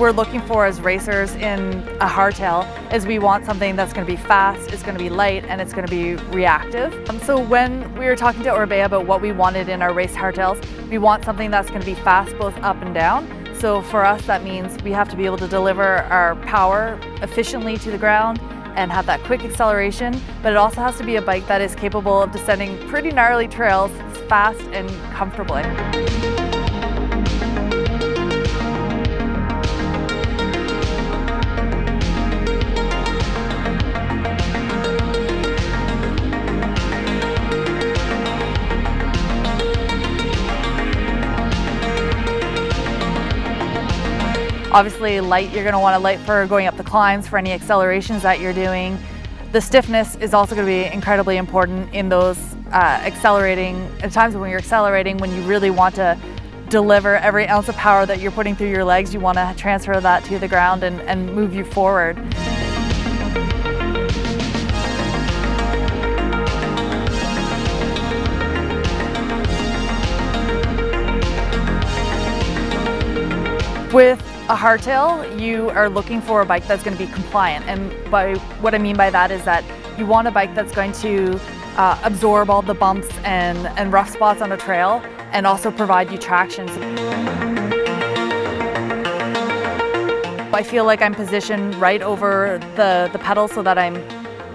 we're looking for as racers in a hardtail is we want something that's going to be fast, it's going to be light, and it's going to be reactive. Um, so when we were talking to Orbea about what we wanted in our race hardtails, we want something that's going to be fast both up and down. So for us that means we have to be able to deliver our power efficiently to the ground and have that quick acceleration, but it also has to be a bike that is capable of descending pretty gnarly trails fast and comfortably. Obviously light, you're gonna wanna light for going up the climbs for any accelerations that you're doing. The stiffness is also gonna be incredibly important in those uh, accelerating, at times when you're accelerating, when you really want to deliver every ounce of power that you're putting through your legs, you wanna transfer that to the ground and, and move you forward. With a hardtail, you are looking for a bike that's going to be compliant. And by what I mean by that is that you want a bike that's going to uh, absorb all the bumps and, and rough spots on a trail and also provide you traction. I feel like I'm positioned right over the, the pedal so that I'm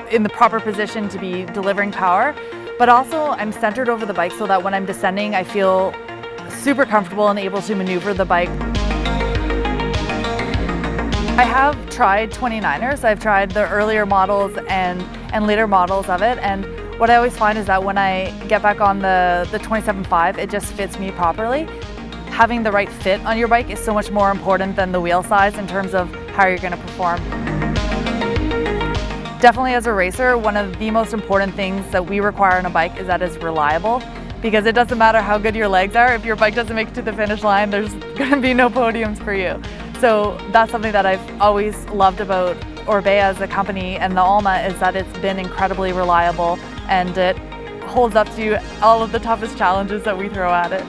in the proper position to be delivering power. But also I'm centered over the bike so that when I'm descending, I feel super comfortable and able to maneuver the bike. I have tried 29ers. I've tried the earlier models and, and later models of it. And what I always find is that when I get back on the, the 27.5, it just fits me properly. Having the right fit on your bike is so much more important than the wheel size in terms of how you're going to perform. Definitely as a racer, one of the most important things that we require on a bike is that it's reliable because it doesn't matter how good your legs are, if your bike doesn't make it to the finish line, there's going to be no podiums for you. So that's something that I've always loved about Orbea as a company and the Alma is that it's been incredibly reliable and it holds up to all of the toughest challenges that we throw at it.